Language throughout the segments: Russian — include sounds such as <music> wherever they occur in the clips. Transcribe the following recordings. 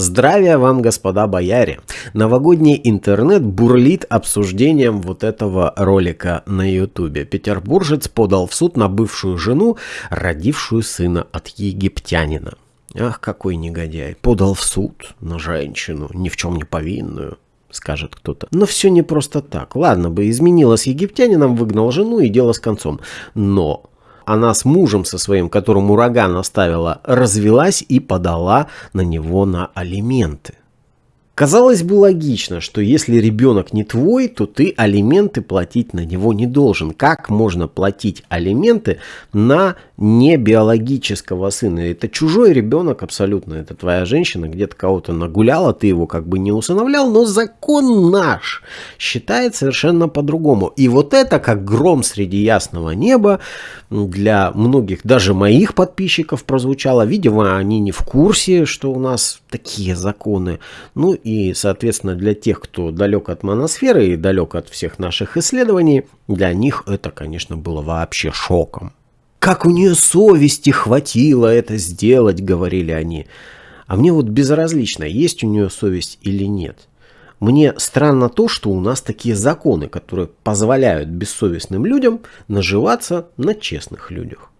Здравия вам, господа бояре! Новогодний интернет бурлит обсуждением вот этого ролика на ютубе. Петербуржец подал в суд на бывшую жену, родившую сына от египтянина. Ах, какой негодяй. Подал в суд на женщину, ни в чем не повинную скажет кто-то. Но все не просто так. Ладно бы, изменила с египтянином, выгнал жену и дело с концом. Но она с мужем со своим, которому ураган оставила, развелась и подала на него на алименты. Казалось бы логично, что если ребенок не твой, то ты алименты платить на него не должен. Как можно платить алименты на не биологического сына? Это чужой ребенок абсолютно. Это твоя женщина где-то кого-то нагуляла, ты его как бы не усыновлял, но закон наш считает совершенно по-другому. И вот это как гром среди ясного неба для многих, даже моих подписчиков прозвучало. Видимо, они не в курсе, что у нас такие законы. Ну и, соответственно, для тех, кто далек от моносферы и далек от всех наших исследований, для них это, конечно, было вообще шоком. «Как у нее совести хватило это сделать», — говорили они. А мне вот безразлично, есть у нее совесть или нет. Мне странно то, что у нас такие законы, которые позволяют бессовестным людям наживаться на честных людях.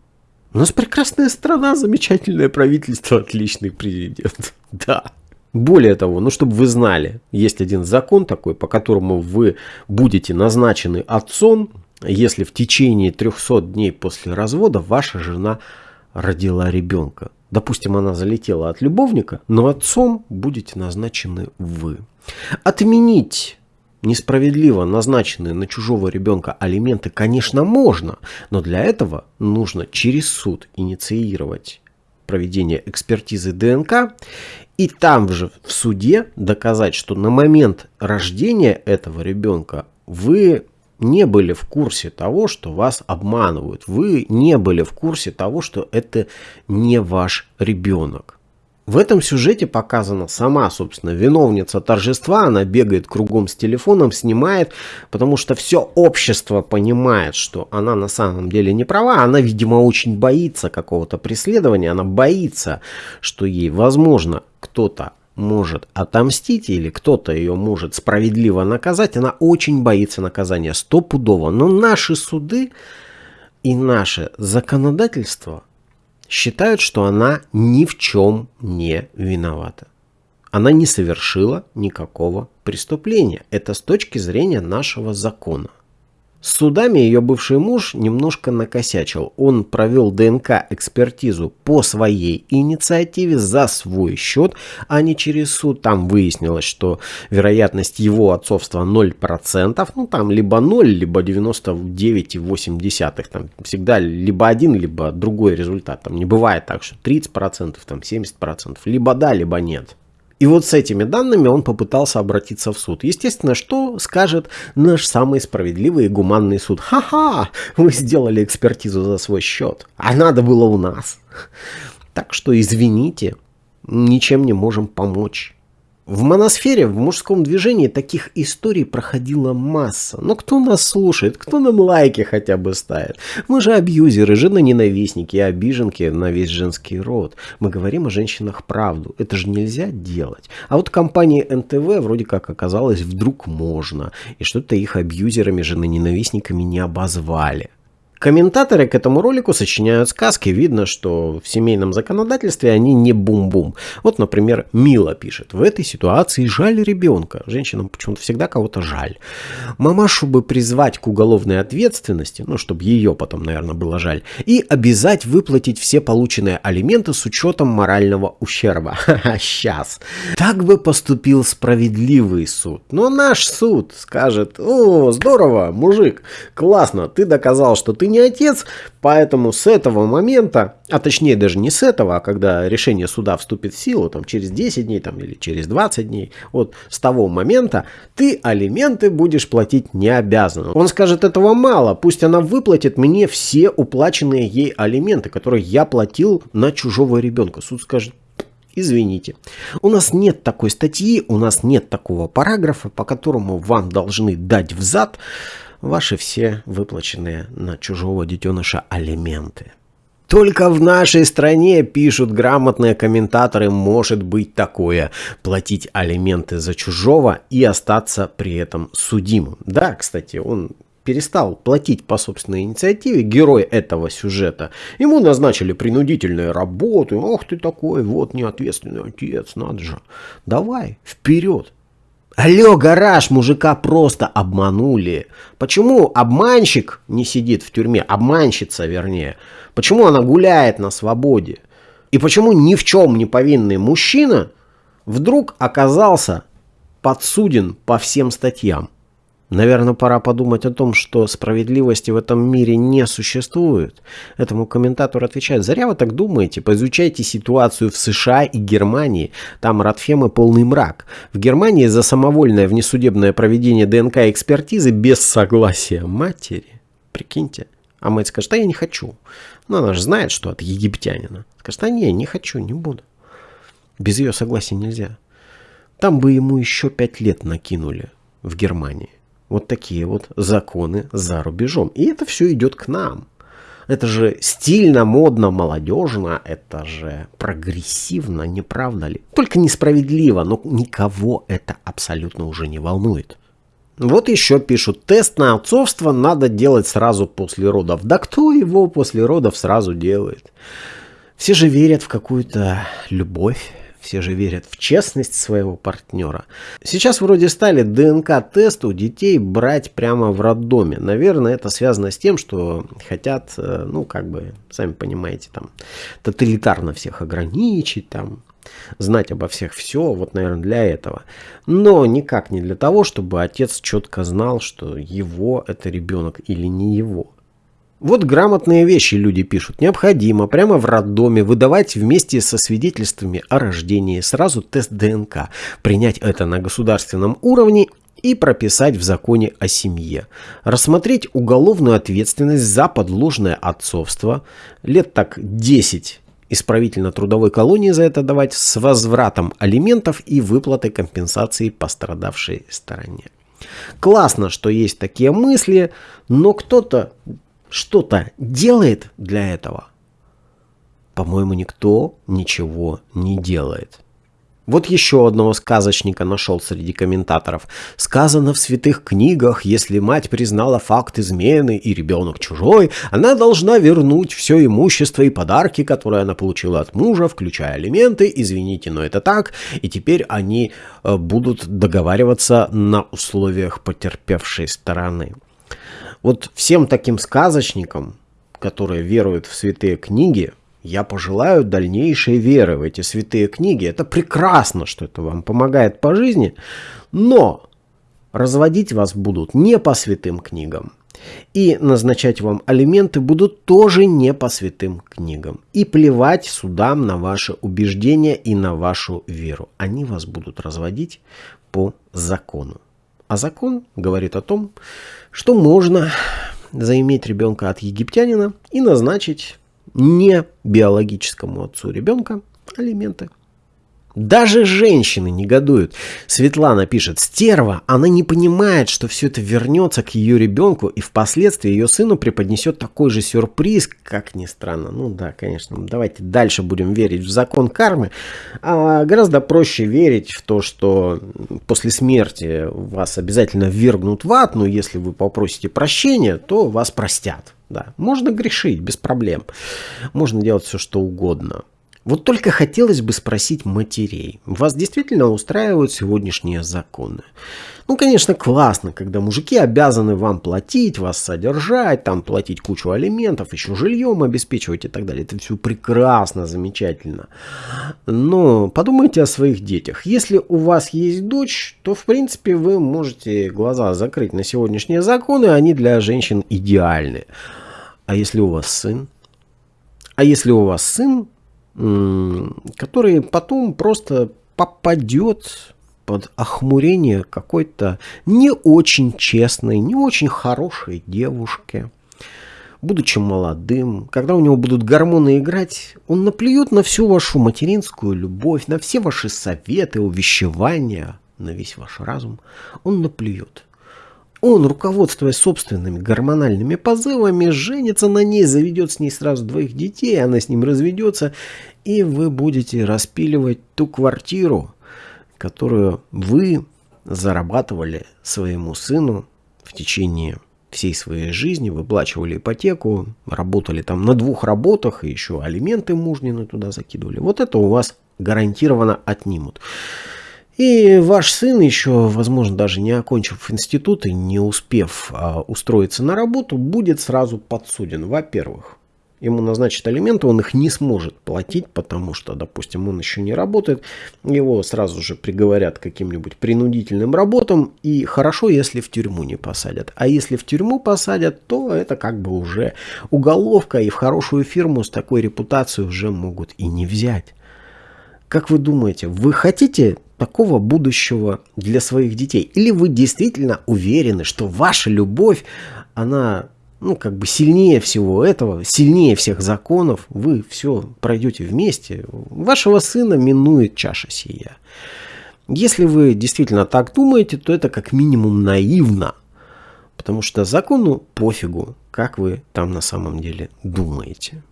У нас прекрасная страна, замечательное правительство, отличный президент. <laughs> Да. Более того, ну чтобы вы знали, есть один закон такой, по которому вы будете назначены отцом, если в течение 300 дней после развода ваша жена родила ребенка. Допустим, она залетела от любовника, но отцом будете назначены вы. Отменить несправедливо назначенные на чужого ребенка алименты, конечно, можно, но для этого нужно через суд инициировать проведение экспертизы ДНК и там же в суде доказать, что на момент рождения этого ребенка вы не были в курсе того, что вас обманывают. Вы не были в курсе того, что это не ваш ребенок. В этом сюжете показана сама, собственно, виновница торжества. Она бегает кругом с телефоном, снимает, потому что все общество понимает, что она на самом деле не права. Она, видимо, очень боится какого-то преследования. Она боится, что ей, возможно, кто-то может отомстить или кто-то ее может справедливо наказать. Она очень боится наказания, стопудово. Но наши суды и наше законодательство – считают, что она ни в чем не виновата. Она не совершила никакого преступления. Это с точки зрения нашего закона. С судами ее бывший муж немножко накосячил. Он провел ДНК-экспертизу по своей инициативе за свой счет, а не через суд. Там выяснилось, что вероятность его отцовства 0%. Ну, там либо 0, либо 99,8. Там всегда либо один, либо другой результат. Там не бывает так, что 30%, там 70%. Либо да, либо нет. И вот с этими данными он попытался обратиться в суд. Естественно, что скажет наш самый справедливый и гуманный суд? Ха-ха, вы сделали экспертизу за свой счет, а надо было у нас. Так что извините, ничем не можем помочь. В моносфере, в мужском движении таких историй проходила масса. Но кто нас слушает? Кто нам лайки хотя бы ставит? Мы же абьюзеры, жены-ненавистники и обиженки на весь женский род. Мы говорим о женщинах правду. Это же нельзя делать. А вот компании НТВ вроде как оказалось вдруг можно. И что-то их абьюзерами, жены-ненавистниками не обозвали. Комментаторы к этому ролику сочиняют сказки. Видно, что в семейном законодательстве они не бум-бум. Вот, например, Мила пишет. В этой ситуации жаль ребенка. Женщинам почему-то всегда кого-то жаль. Мамашу бы призвать к уголовной ответственности, ну, чтобы ее потом, наверное, было жаль, и обязать выплатить все полученные алименты с учетом морального ущерба. <laughs> Сейчас. Так бы поступил справедливый суд. Но наш суд скажет, о, здорово, мужик, классно, ты доказал, что ты не отец, поэтому с этого момента, а точнее даже не с этого, а когда решение суда вступит в силу, там через 10 дней там, или через 20 дней, вот с того момента ты алименты будешь платить не обязан. Он скажет, этого мало, пусть она выплатит мне все уплаченные ей алименты, которые я платил на чужого ребенка. Суд скажет, Извините. У нас нет такой статьи, у нас нет такого параграфа, по которому вам должны дать взад ваши все выплаченные на чужого детеныша алименты. Только в нашей стране, пишут грамотные комментаторы, может быть такое. Платить алименты за чужого и остаться при этом судимым. Да, кстати, он перестал платить по собственной инициативе, герой этого сюжета, ему назначили принудительные работы. Ох ты такой, вот неответственный отец, надо же. Давай, вперед. Алло, гараж, мужика просто обманули. Почему обманщик не сидит в тюрьме, обманщица вернее? Почему она гуляет на свободе? И почему ни в чем не повинный мужчина вдруг оказался подсуден по всем статьям? Наверное, пора подумать о том, что справедливости в этом мире не существует. Этому комментатор отвечает, зря вы так думаете, поизучайте ситуацию в США и Германии. Там Радфемы полный мрак. В Германии за самовольное внесудебное проведение ДНК-экспертизы без согласия матери. Прикиньте. А мать скажет, а я не хочу. Но она же знает, что от египтянина. Скажет, а не, не хочу, не буду. Без ее согласия нельзя. Там бы ему еще пять лет накинули в Германии. Вот такие вот законы за рубежом. И это все идет к нам. Это же стильно, модно, молодежно, это же прогрессивно, не правда ли? Только несправедливо, но никого это абсолютно уже не волнует. Вот еще пишут, тест на отцовство надо делать сразу после родов. Да кто его после родов сразу делает? Все же верят в какую-то любовь, все же верят в честность своего партнера. Сейчас вроде стали ДНК-тест у детей брать прямо в роддоме. Наверное, это связано с тем, что хотят, э, ну, как бы, сами понимаете, там, тоталитарно всех ограничить, там, знать обо всех все, вот, наверное, для этого. Но никак не для того, чтобы отец четко знал, что его это ребенок или не его. Вот грамотные вещи люди пишут. Необходимо прямо в роддоме выдавать вместе со свидетельствами о рождении сразу тест ДНК, принять это на государственном уровне и прописать в законе о семье. Рассмотреть уголовную ответственность за подложное отцовство. Лет так 10 исправительно-трудовой колонии за это давать с возвратом алиментов и выплатой компенсации пострадавшей стороне. Классно, что есть такие мысли, но кто-то что-то делает для этого? По-моему, никто ничего не делает. Вот еще одного сказочника нашел среди комментаторов. Сказано в святых книгах, если мать признала факт измены и ребенок чужой, она должна вернуть все имущество и подарки, которые она получила от мужа, включая алименты. Извините, но это так. И теперь они э, будут договариваться на условиях потерпевшей стороны. Вот всем таким сказочникам, которые веруют в святые книги, я пожелаю дальнейшей веры в эти святые книги. Это прекрасно, что это вам помогает по жизни, но разводить вас будут не по святым книгам. И назначать вам алименты будут тоже не по святым книгам. И плевать судам на ваши убеждения и на вашу веру. Они вас будут разводить по закону. А закон говорит о том, что можно заиметь ребенка от египтянина и назначить не биологическому отцу ребенка алименты. Даже женщины негодуют. Светлана пишет, стерва, она не понимает, что все это вернется к ее ребенку и впоследствии ее сыну преподнесет такой же сюрприз, как ни странно. Ну да, конечно, давайте дальше будем верить в закон кармы. А гораздо проще верить в то, что после смерти вас обязательно ввергнут в ад, но если вы попросите прощения, то вас простят. Да, можно грешить без проблем. Можно делать все, что угодно. Вот только хотелось бы спросить матерей, вас действительно устраивают сегодняшние законы? Ну, конечно, классно, когда мужики обязаны вам платить, вас содержать, там платить кучу алиментов, еще жильем обеспечивать и так далее. Это все прекрасно, замечательно. Но подумайте о своих детях. Если у вас есть дочь, то, в принципе, вы можете глаза закрыть на сегодняшние законы, они для женщин идеальны. А если у вас сын? А если у вас сын, который потом просто попадет под охмурение какой-то не очень честной, не очень хорошей девушки. Будучи молодым, когда у него будут гормоны играть, он наплюет на всю вашу материнскую любовь, на все ваши советы, увещевания, на весь ваш разум. Он наплюет. Он, руководствуясь собственными гормональными позывами, женится на ней, заведет с ней сразу двоих детей, она с ним разведется, и вы будете распиливать ту квартиру, которую вы зарабатывали своему сыну в течение всей своей жизни, выплачивали ипотеку, работали там на двух работах, и еще алименты мужнины туда закидывали. Вот это у вас гарантированно отнимут. И ваш сын еще, возможно, даже не окончив институт и не успев а, устроиться на работу, будет сразу подсуден. Во-первых, ему назначат алименты, он их не сможет платить, потому что, допустим, он еще не работает, его сразу же приговорят к каким-нибудь принудительным работам, и хорошо, если в тюрьму не посадят. А если в тюрьму посадят, то это как бы уже уголовка, и в хорошую фирму с такой репутацией уже могут и не взять. Как вы думаете, вы хотите такого будущего для своих детей? Или вы действительно уверены, что ваша любовь, она ну, как бы сильнее всего этого, сильнее всех законов, вы все пройдете вместе, вашего сына минует чаша сия. Если вы действительно так думаете, то это как минимум наивно, потому что закону пофигу, как вы там на самом деле думаете.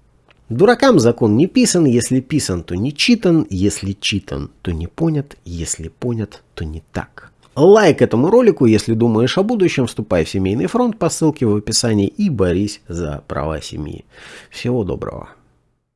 Дуракам закон не писан, если писан, то не читан, если читан, то не понят, если понят, то не так. Лайк этому ролику, если думаешь о будущем, вступай в семейный фронт по ссылке в описании и борись за права семьи. Всего доброго.